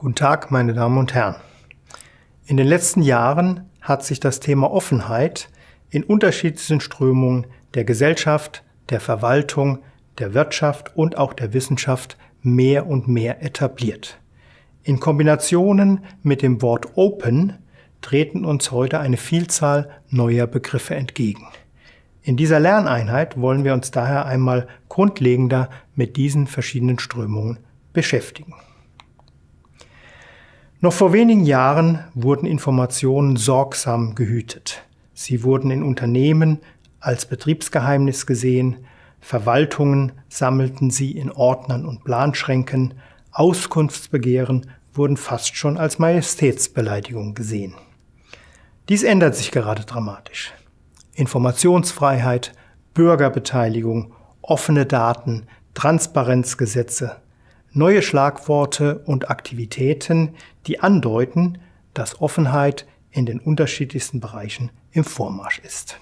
Guten Tag, meine Damen und Herren. In den letzten Jahren hat sich das Thema Offenheit in unterschiedlichen Strömungen der Gesellschaft, der Verwaltung, der Wirtschaft und auch der Wissenschaft mehr und mehr etabliert. In Kombinationen mit dem Wort Open treten uns heute eine Vielzahl neuer Begriffe entgegen. In dieser Lerneinheit wollen wir uns daher einmal grundlegender mit diesen verschiedenen Strömungen beschäftigen. Noch vor wenigen Jahren wurden Informationen sorgsam gehütet. Sie wurden in Unternehmen als Betriebsgeheimnis gesehen, Verwaltungen sammelten sie in Ordnern und Planschränken, Auskunftsbegehren wurden fast schon als Majestätsbeleidigung gesehen. Dies ändert sich gerade dramatisch. Informationsfreiheit, Bürgerbeteiligung, offene Daten, Transparenzgesetze, neue Schlagworte und Aktivitäten, die andeuten, dass Offenheit in den unterschiedlichsten Bereichen im Vormarsch ist.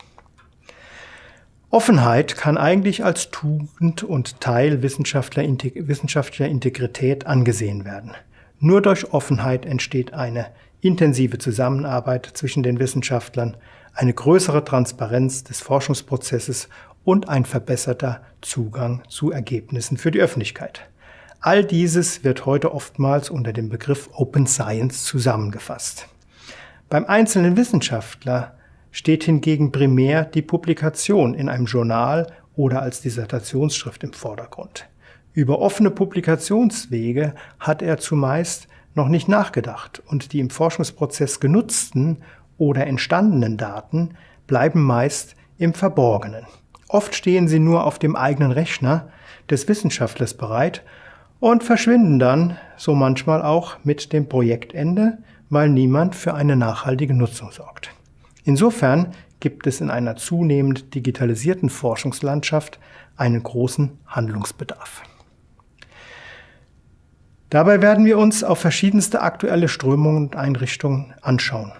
Offenheit kann eigentlich als Tugend und Teil wissenschaftlicher Integrität angesehen werden. Nur durch Offenheit entsteht eine intensive Zusammenarbeit zwischen den Wissenschaftlern, eine größere Transparenz des Forschungsprozesses und ein verbesserter Zugang zu Ergebnissen für die Öffentlichkeit. All dieses wird heute oftmals unter dem Begriff Open Science zusammengefasst. Beim einzelnen Wissenschaftler steht hingegen primär die Publikation in einem Journal oder als Dissertationsschrift im Vordergrund. Über offene Publikationswege hat er zumeist noch nicht nachgedacht und die im Forschungsprozess genutzten oder entstandenen Daten bleiben meist im Verborgenen. Oft stehen sie nur auf dem eigenen Rechner des Wissenschaftlers bereit und verschwinden dann so manchmal auch mit dem Projektende, weil niemand für eine nachhaltige Nutzung sorgt. Insofern gibt es in einer zunehmend digitalisierten Forschungslandschaft einen großen Handlungsbedarf. Dabei werden wir uns auf verschiedenste aktuelle Strömungen und Einrichtungen anschauen.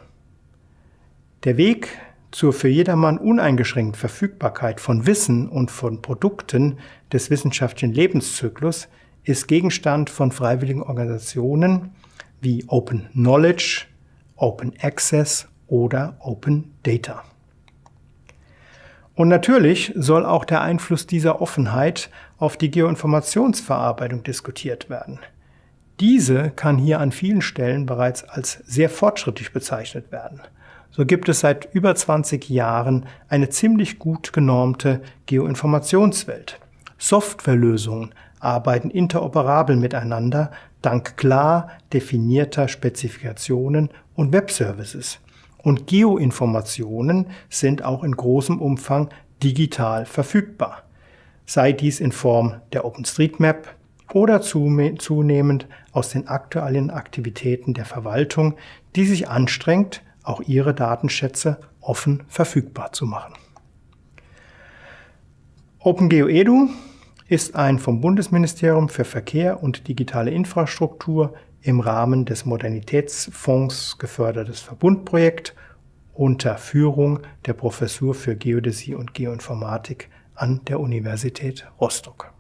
Der Weg zur für jedermann uneingeschränkten Verfügbarkeit von Wissen und von Produkten des wissenschaftlichen Lebenszyklus ist Gegenstand von freiwilligen Organisationen wie Open Knowledge, Open Access oder Open Data. Und natürlich soll auch der Einfluss dieser Offenheit auf die Geoinformationsverarbeitung diskutiert werden. Diese kann hier an vielen Stellen bereits als sehr fortschrittlich bezeichnet werden. So gibt es seit über 20 Jahren eine ziemlich gut genormte Geoinformationswelt. Softwarelösungen arbeiten interoperabel miteinander dank klar definierter Spezifikationen und Webservices. Und Geoinformationen sind auch in großem Umfang digital verfügbar, sei dies in Form der OpenStreetMap oder zunehmend aus den aktuellen Aktivitäten der Verwaltung, die sich anstrengt, auch ihre Datenschätze offen verfügbar zu machen. OpenGeoEDU ist ein vom Bundesministerium für Verkehr und digitale Infrastruktur im Rahmen des Modernitätsfonds gefördertes Verbundprojekt unter Führung der Professur für Geodäsie und Geoinformatik an der Universität Rostock.